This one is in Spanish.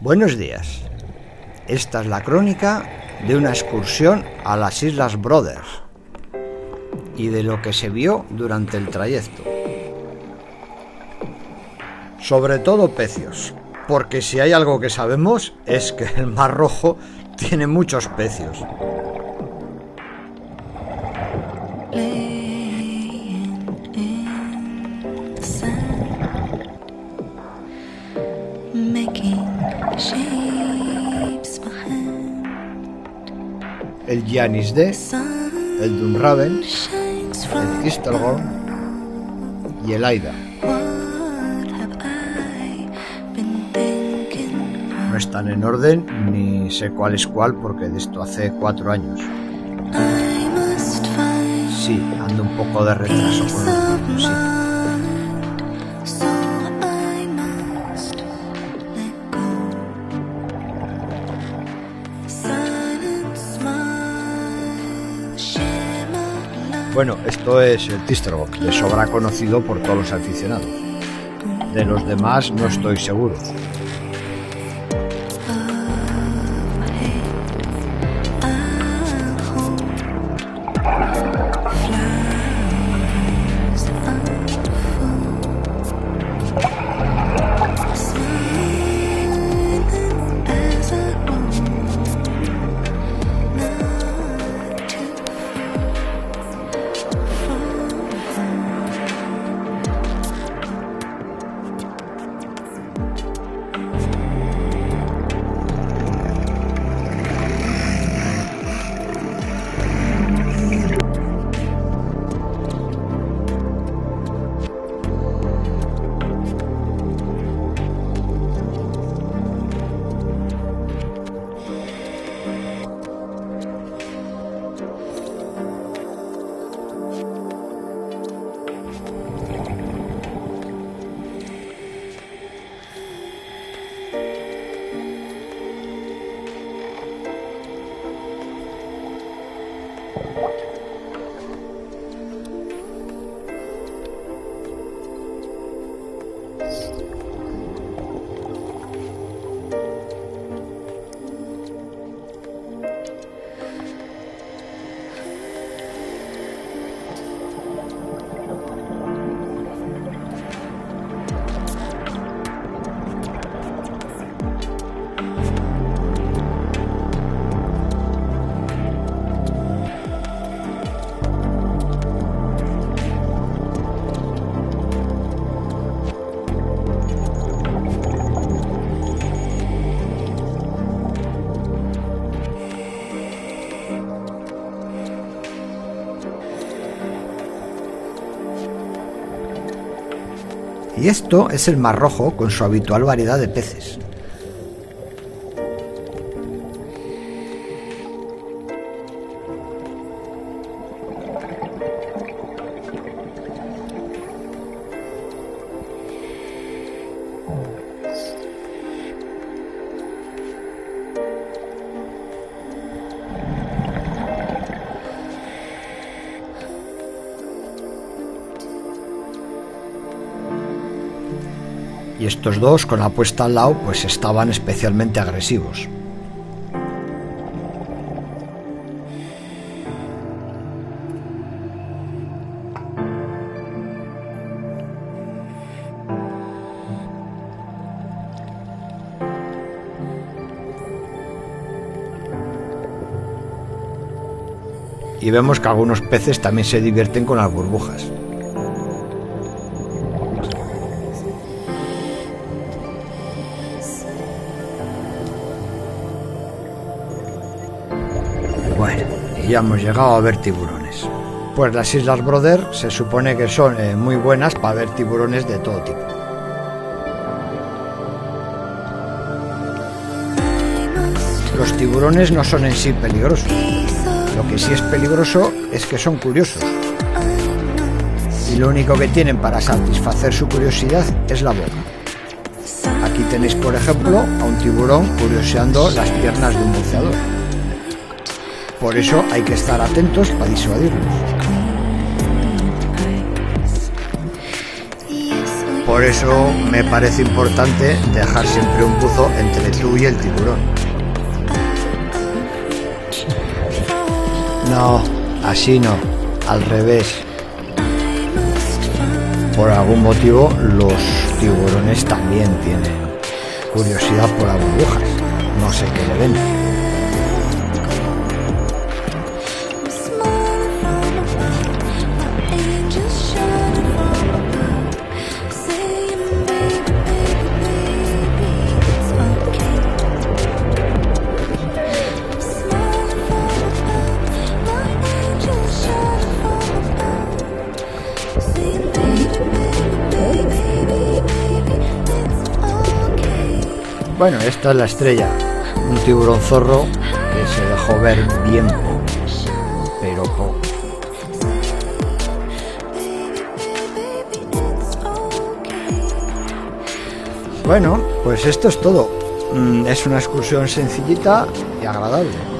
Buenos días. Esta es la crónica de una excursión a las Islas Brothers y de lo que se vio durante el trayecto. Sobre todo pecios, porque si hay algo que sabemos es que el Mar Rojo tiene muchos pecios. El Janis D, el Dunraven, el Kistelgorn y el Aida. No están en orden ni sé cuál es cuál porque de esto hace cuatro años. Sí, ando un poco de retraso con los sí. Bueno, esto es el Tisterbock, de sobra conocido por todos los aficionados. De los demás no estoy seguro. what you. Y esto es el Mar Rojo con su habitual variedad de peces. Y estos dos con la puesta al lado pues estaban especialmente agresivos. Y vemos que algunos peces también se divierten con las burbujas. Ya hemos llegado a ver tiburones. Pues las Islas Brother se supone que son eh, muy buenas para ver tiburones de todo tipo. Los tiburones no son en sí peligrosos. Lo que sí es peligroso es que son curiosos. Y lo único que tienen para satisfacer su curiosidad es la boca. Aquí tenéis, por ejemplo, a un tiburón curioseando las piernas de un buceador. Por eso hay que estar atentos para disuadirlos. Por eso me parece importante dejar siempre un buzo entre tú y el tiburón. No, así no, al revés. Por algún motivo los tiburones también tienen curiosidad por las burbujas. No sé qué le ven. Bueno, esta es la estrella. Un tiburón zorro que se dejó ver bien pero poco. Bueno, pues esto es todo. Mm, es una excursión sencillita y agradable.